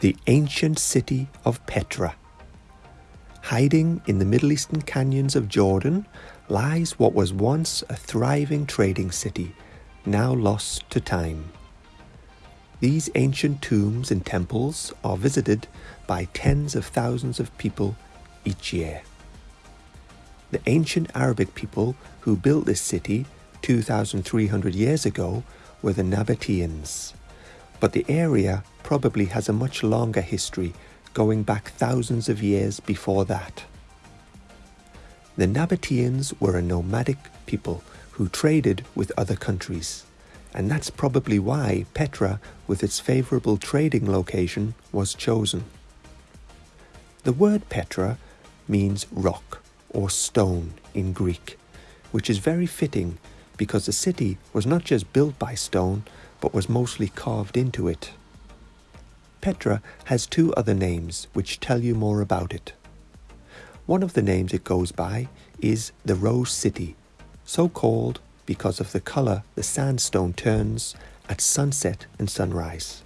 the ancient city of Petra. Hiding in the Middle Eastern canyons of Jordan lies what was once a thriving trading city, now lost to time. These ancient tombs and temples are visited by tens of thousands of people each year. The ancient Arabic people who built this city 2,300 years ago were the Nabateans, but the area probably has a much longer history going back thousands of years before that. The Nabateans were a nomadic people who traded with other countries, and that's probably why Petra, with its favourable trading location, was chosen. The word Petra means rock or stone in Greek, which is very fitting because the city was not just built by stone, but was mostly carved into it. Petra has two other names which tell you more about it. One of the names it goes by is the Rose City, so called because of the colour the sandstone turns at sunset and sunrise.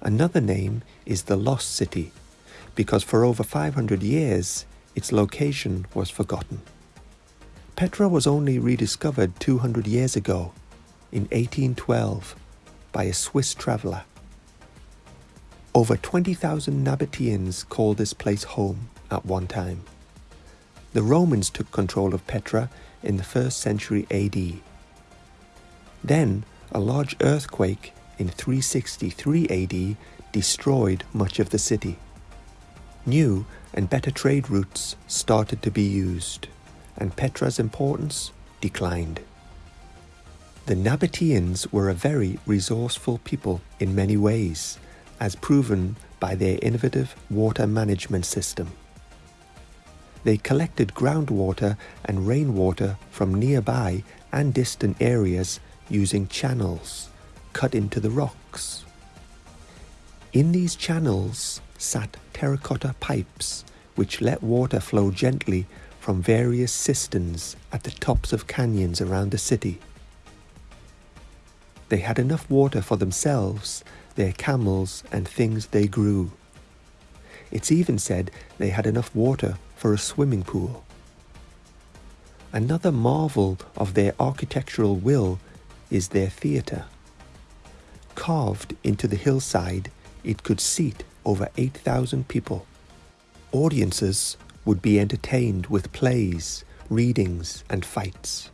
Another name is the Lost City, because for over 500 years its location was forgotten. Petra was only rediscovered 200 years ago, in 1812, by a Swiss traveller. Over 20,000 Nabateans called this place home at one time. The Romans took control of Petra in the 1st century AD. Then, a large earthquake in 363 AD destroyed much of the city. New and better trade routes started to be used, and Petra's importance declined. The Nabateans were a very resourceful people in many ways, as proven by their innovative water management system. They collected groundwater and rainwater from nearby and distant areas using channels cut into the rocks. In these channels sat terracotta pipes which let water flow gently from various cisterns at the tops of canyons around the city. They had enough water for themselves their camels and things they grew. It's even said they had enough water for a swimming pool. Another marvel of their architectural will is their theatre. Carved into the hillside, it could seat over 8,000 people. Audiences would be entertained with plays, readings, and fights.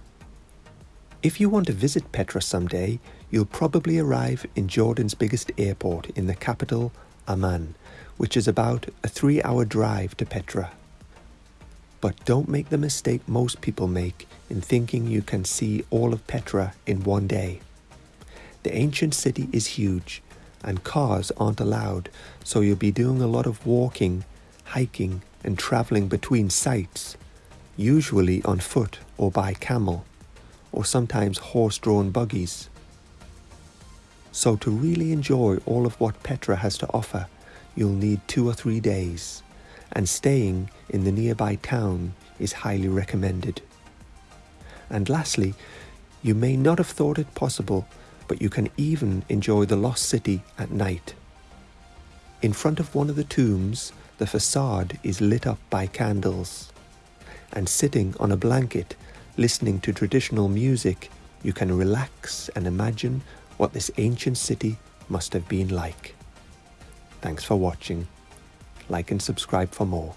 If you want to visit Petra someday, you'll probably arrive in Jordan's biggest airport in the capital, Amman, which is about a three hour drive to Petra. But don't make the mistake most people make in thinking you can see all of Petra in one day. The ancient city is huge and cars aren't allowed, so you'll be doing a lot of walking, hiking, and traveling between sites, usually on foot or by camel or sometimes horse-drawn buggies. So to really enjoy all of what Petra has to offer, you'll need two or three days, and staying in the nearby town is highly recommended. And lastly, you may not have thought it possible, but you can even enjoy the lost city at night. In front of one of the tombs, the facade is lit up by candles, and sitting on a blanket listening to traditional music, you can relax and imagine what this ancient city must have been like. Thanks for watching. Like and subscribe for more.